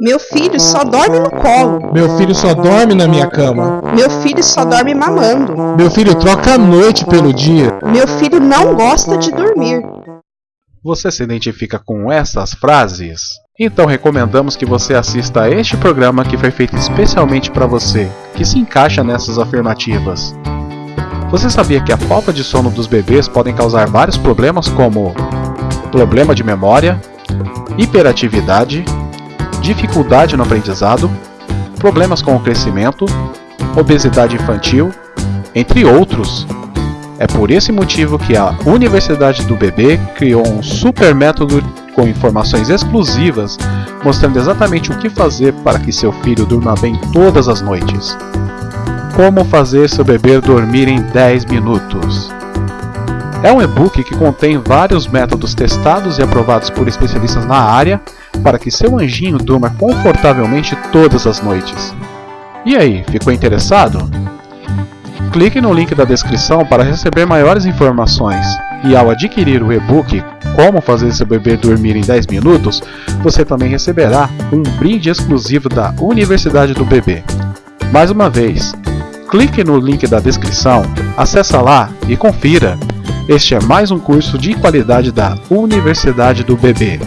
Meu filho só dorme no colo. Meu filho só dorme na minha cama. Meu filho só dorme mamando. Meu filho troca a noite pelo dia. Meu filho não gosta de dormir. Você se identifica com essas frases? Então recomendamos que você assista a este programa que foi feito especialmente para você, que se encaixa nessas afirmativas. Você sabia que a falta de sono dos bebês podem causar vários problemas como problema de memória, hiperatividade, dificuldade no aprendizado, problemas com o crescimento, obesidade infantil, entre outros. É por esse motivo que a Universidade do Bebê criou um super método com informações exclusivas mostrando exatamente o que fazer para que seu filho durma bem todas as noites. Como fazer seu bebê dormir em 10 minutos. É um e-book que contém vários métodos testados e aprovados por especialistas na área para que seu anjinho durma confortavelmente todas as noites. E aí, ficou interessado? Clique no link da descrição para receber maiores informações. E ao adquirir o e-book Como fazer seu bebê dormir em 10 minutos, você também receberá um brinde exclusivo da Universidade do Bebê. Mais uma vez, clique no link da descrição, acessa lá e confira. Este é mais um curso de qualidade da Universidade do Bebê.